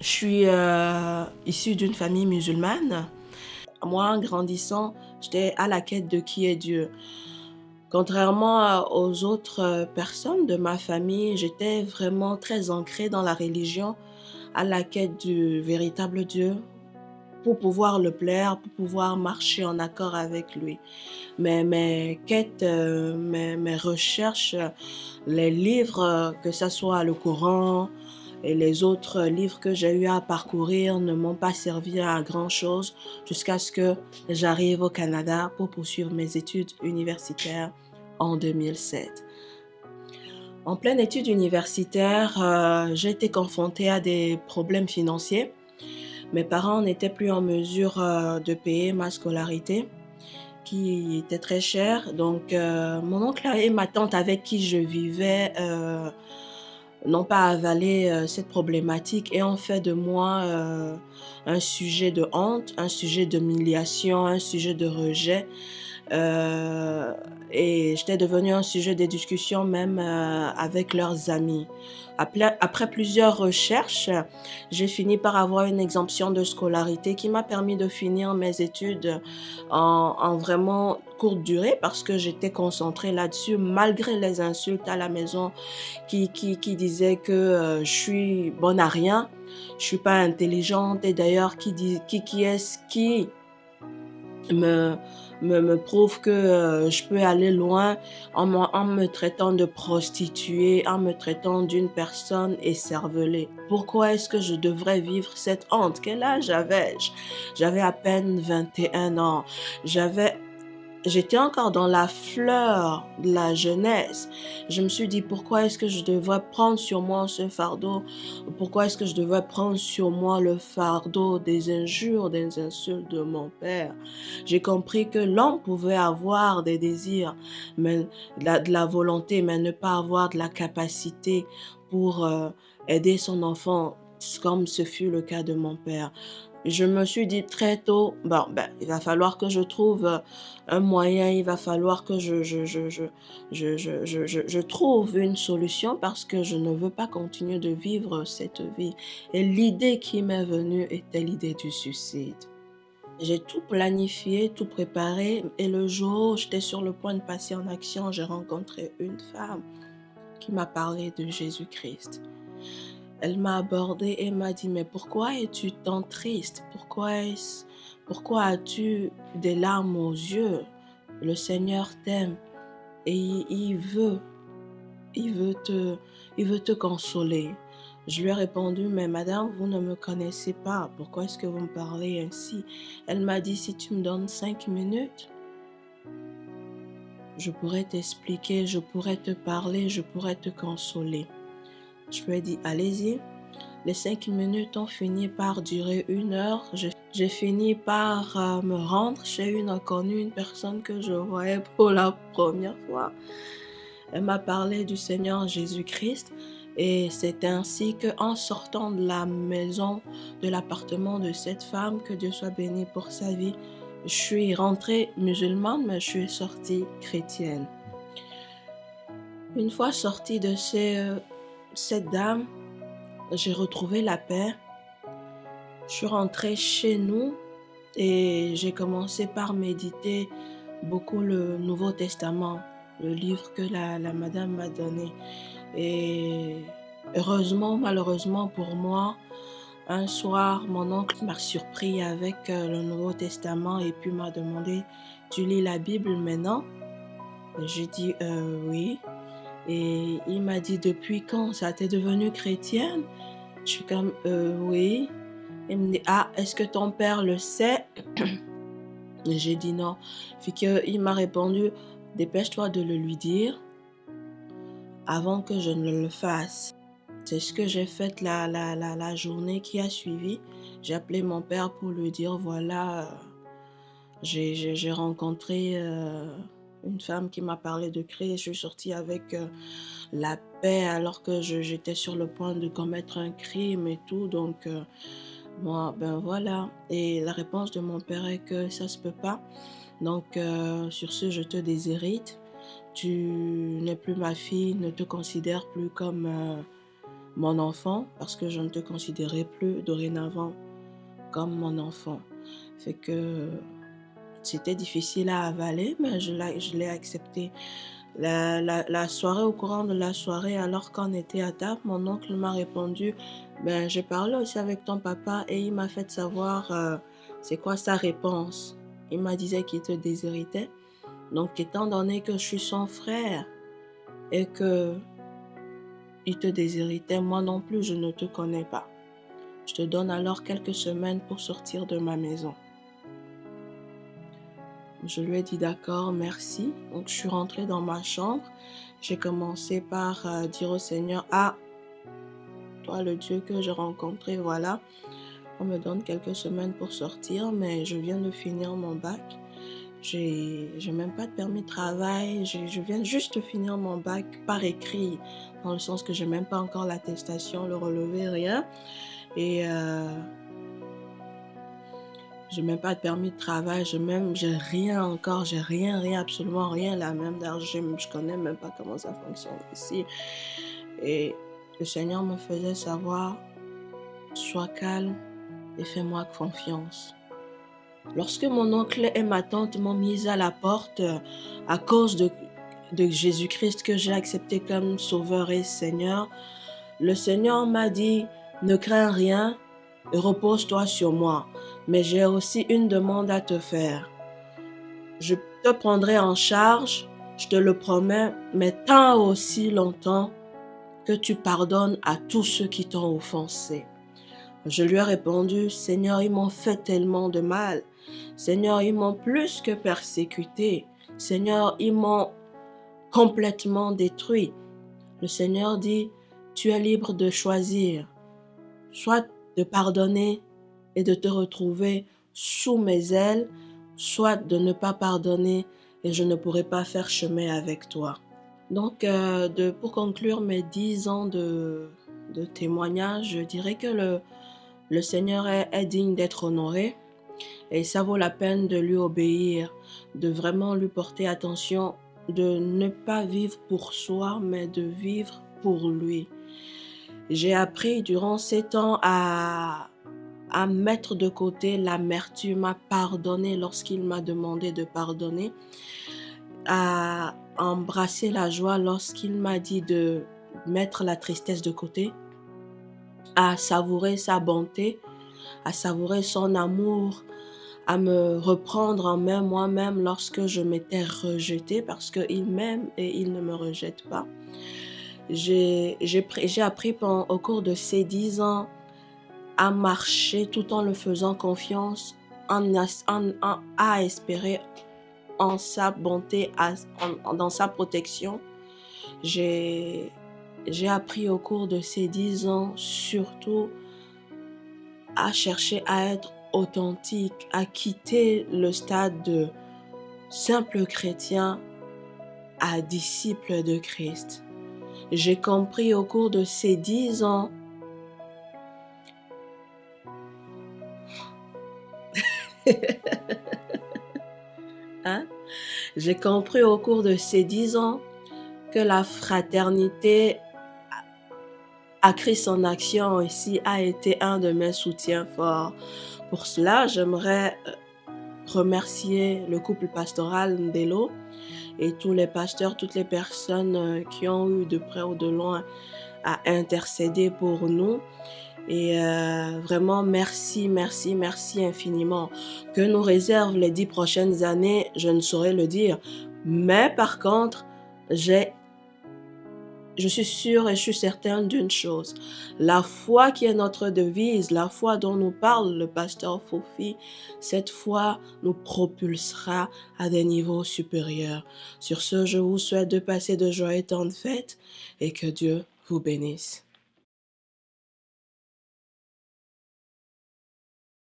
Je suis euh, issue d'une famille musulmane. Moi, en grandissant, j'étais à la quête de qui est Dieu. Contrairement aux autres personnes de ma famille, j'étais vraiment très ancrée dans la religion, à la quête du véritable Dieu, pour pouvoir le plaire, pour pouvoir marcher en accord avec lui. Mais mes quêtes, euh, mes, mes, recherches, les livres, que ce soit le Coran et les autres livres que j'ai eu à parcourir ne m'ont pas servi à grand chose jusqu'à ce que j'arrive au Canada pour poursuivre mes études universitaires en 2007. En pleine étude universitaire, euh, j'ai été confrontée à des problèmes financiers mes parents n'étaient plus en mesure euh, de payer ma scolarité qui était très chère. Donc, euh, mon oncle et ma tante avec qui je vivais euh, n'ont pas avalé cette problématique et ont fait de moi un sujet de honte, un sujet d'humiliation, un sujet de rejet. Euh, et j'étais devenue un sujet de discussion même euh, avec leurs amis. Après, plusieurs recherches, j'ai fini par avoir une exemption de scolarité qui m'a permis de finir mes études en, en vraiment courte durée parce que j'étais concentrée là-dessus malgré les insultes à la maison qui, disaient que euh, je suis bonne à rien, je suis pas intelligente et d'ailleurs qui, qui est-ce qui me me, me prouve que euh, je peux aller loin en, en me traitant de prostituée, en me traitant d'une personne écervelée. Pourquoi est-ce que je devrais vivre cette honte? Quel âge avais-je? J'avais à peine 21 ans. J'avais j'étais encore dans la fleur de la jeunesse. Je me suis dit, pourquoi est-ce que je devrais prendre sur moi ce fardeau? Pourquoi est-ce que je devrais prendre sur moi le fardeau des injures, des insultes de mon père? J'ai compris que l'homme pouvait avoir des désirs, mais de la, volonté, mais ne pas avoir de la capacité pour euh, aider son enfant comme ce fut le cas de mon père je me suis dit très tôt, bon, ben, il va falloir que je trouve euh, un moyen, il va falloir que je, je, je, je, je, je, je, je trouve une solution parce que je ne veux pas continuer de vivre cette vie. Et l'idée qui m'est venue était l'idée du suicide. J'ai tout planifié, tout préparé et le jour où j'étais sur le point de passer en action, j'ai rencontré une femme qui m'a parlé de Jésus-Christ. Elle m'a abordé et m'a dit, mais pourquoi es-tu tant triste? Pourquoi, pourquoi as-tu des larmes aux yeux? Le Seigneur t'aime et il veut, il veut te, il veut te consoler. Je lui ai répondu, mais madame, vous ne me connaissez pas. Pourquoi est-ce que vous me parlez ainsi? Elle m'a dit, si tu me donnes cinq minutes, je pourrais t'expliquer, je pourrais te parler, je pourrais te consoler. Je ai dit, allez-y. Les cinq minutes ont fini par durer une heure. J'ai fini par euh, me rendre chez une inconnue, une personne que je voyais pour la première fois. Elle m'a parlé du Seigneur Jésus-Christ et c'est ainsi que en sortant de la maison, de l'appartement de cette femme, que Dieu soit béni pour sa vie, je suis rentrée musulmane, mais je suis sortie chrétienne. Une fois sortie de euh, cette dame, j'ai retrouvé la paix. Je suis rentrée chez nous et j'ai commencé par méditer beaucoup le Nouveau Testament, le livre que la, madame m'a donné. Et heureusement, malheureusement pour moi, un soir, mon oncle m'a surpris avec euh, le Nouveau Testament et puis m'a demandé, tu lis la Bible maintenant J'ai dit, euh, oui. Et il m'a dit, depuis quand ça t'est devenu chrétienne? Je suis comme, euh, oui. Il me dit, ah, est-ce que ton père le sait? J'ai dit non. Puis il m'a répondu, dépêche-toi de le lui dire avant que je ne le fasse. C'est ce que j'ai fait la, la, la, la, journée qui a suivi. J'ai appelé mon père pour lui dire, voilà, j'ai rencontré... Euh, une femme qui m'a parlé de créer. Je suis sortie avec euh, la paix alors que j'étais sur le point de commettre un crime et tout. Donc, euh, moi, ben voilà. Et la réponse de mon père est que ça se peut pas. Donc, euh, sur ce, je te déshérite. Tu n'es plus ma fille, ne te considère plus comme mon enfant parce que je ne te considérais plus dorénavant comme mon enfant. Fait que c'était difficile à avaler, mais je l'ai accepté. La, soirée, au courant de la soirée, alors qu'on était à table, mon oncle m'a répondu, ben, j'ai parlé aussi avec ton papa et il m'a fait savoir euh, c'est quoi sa réponse. Il m'a dit qu'il te déshéritait. Donc, étant donné que je suis son frère et que il te déshéritait, moi non plus, je ne te connais pas. Je te donne alors quelques semaines pour sortir de ma maison. Je lui ai dit d'accord, merci. Donc je suis rentrée dans ma chambre. J'ai commencé par euh, dire au Seigneur, ah, toi le Dieu que j'ai rencontré, voilà. On me donne quelques semaines pour sortir, mais je viens de finir mon bac. J'ai même pas de permis de travail. Je viens juste de finir mon bac par écrit, dans le sens que j'ai même pas encore l'attestation, le relevé, rien. Et euh, j'ai même pas de permis de travail, je même, j'ai rien encore, j'ai rien, rien, absolument rien là, même d'argent, je connais même pas comment ça fonctionne ici. Et le Seigneur me faisait savoir, sois calme et fais-moi confiance. Lorsque mon oncle et ma tante m'ont mise à la porte à cause de Jésus-Christ que j'ai accepté comme Sauveur et Seigneur, le Seigneur m'a dit, ne crains rien, repose-toi sur moi. Mais j'ai aussi une demande à te faire. Je te prendrai en charge, je te le promets, mais tant aussi longtemps que tu pardonnes à tous ceux qui t'ont offensé. Je lui ai répondu, Seigneur, ils m'ont fait tellement de mal. Seigneur, ils m'ont plus que persécuté. Seigneur, ils m'ont complètement détruit. Le Seigneur dit, tu es libre de choisir, soit de pardonner et de te retrouver sous mes ailes, soit de ne pas pardonner et je ne pourrai pas faire chemin avec toi. Donc, euh, pour conclure mes dix ans de, de, témoignage, je dirais que le, Seigneur est digne d'être honoré et ça vaut la peine de lui obéir, de vraiment lui porter attention, de ne pas vivre pour soi, mais de vivre pour lui. J'ai appris durant ces temps à, à mettre de côté l'amertume, à pardonner lorsqu'il m'a demandé de pardonner, à embrasser la joie lorsqu'il m'a dit de mettre la tristesse de côté, à savourer sa bonté, à savourer son amour, à me reprendre en main moi-même lorsque je m'étais rejetée parce qu'il m'aime et il ne me rejette pas. J'ai appris pendant, au cours de ces dix ans à marcher tout en le faisant confiance, en, à espérer en sa bonté, dans sa protection. J'ai appris au cours de ces dix ans surtout à chercher à être authentique, à quitter le stade de simple chrétien à disciple de Christ. J'ai compris au cours de ces dix ans hein? J'ai compris au cours de ces dix ans que la fraternité a créé son action ici a été un de mes soutiens forts. Pour cela, j'aimerais euh, remercier le couple pastoral Ndelo et tous les pasteurs, toutes les personnes euh, qui ont eu de près ou de loin à intercéder pour nous. Et euh, vraiment, merci, merci, merci infiniment. Que nous réserve les dix prochaines années, je ne saurais le dire. Mais par contre, j'ai je suis sûre et je suis certaine d'une chose. La foi qui est notre devise, la foi dont nous parle le pasteur Fofi, cette foi nous propulsera à des niveaux supérieurs. Sur ce, je vous souhaite de passer de joyeuses temps de fête et que Dieu vous bénisse.